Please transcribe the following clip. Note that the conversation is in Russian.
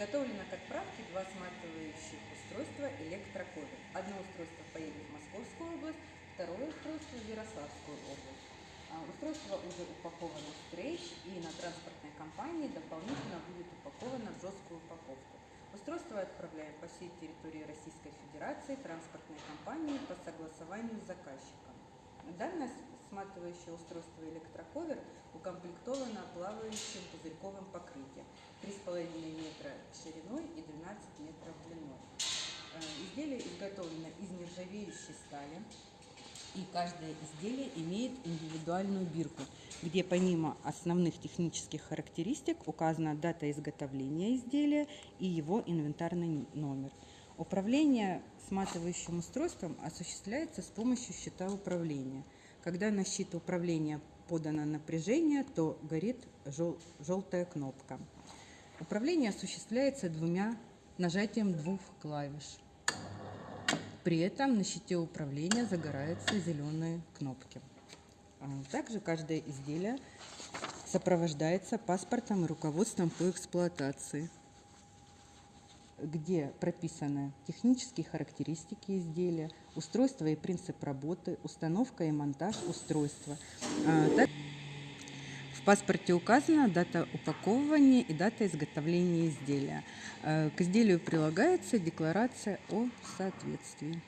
Изготовлено к отправке два сматывающих устройства электроковер. Одно устройство поедет в Московскую область, второе устройство в Ярославскую область. А, Устройство уже упаковано в стрейч и на транспортной компании дополнительно будет упаковано в жесткую упаковку. Устройство отправляем по всей территории Российской Федерации транспортной компании по согласованию с заказчиком. Данное сматывающее устройство электроковер укомплектовано плавающим пузырьковым покрытием 3,5 метра шириной и 12 метров длиной. Э, Изделие изготовлено из нержавеющей стали, и каждое изделие имеет индивидуальную бирку, где помимо основных технических характеристик указана дата изготовления изделия и его инвентарный номер. Управление сматывающим устройством осуществляется с помощью щита управления. Когда на щит управления подано напряжение, то горит жел- желтая кнопка. Управление осуществляется двумя нажатием двух клавиш. При этом на щите управления загораются зеленые кнопки. А, Также каждое изделие сопровождается паспортом и руководством по эксплуатации, где прописаны технические характеристики изделия, устройство и принцип работы, установка и монтаж устройства. В паспорте указана дата упаковывания и дата изготовления изделия. Э, К изделию прилагается декларация о соответствии.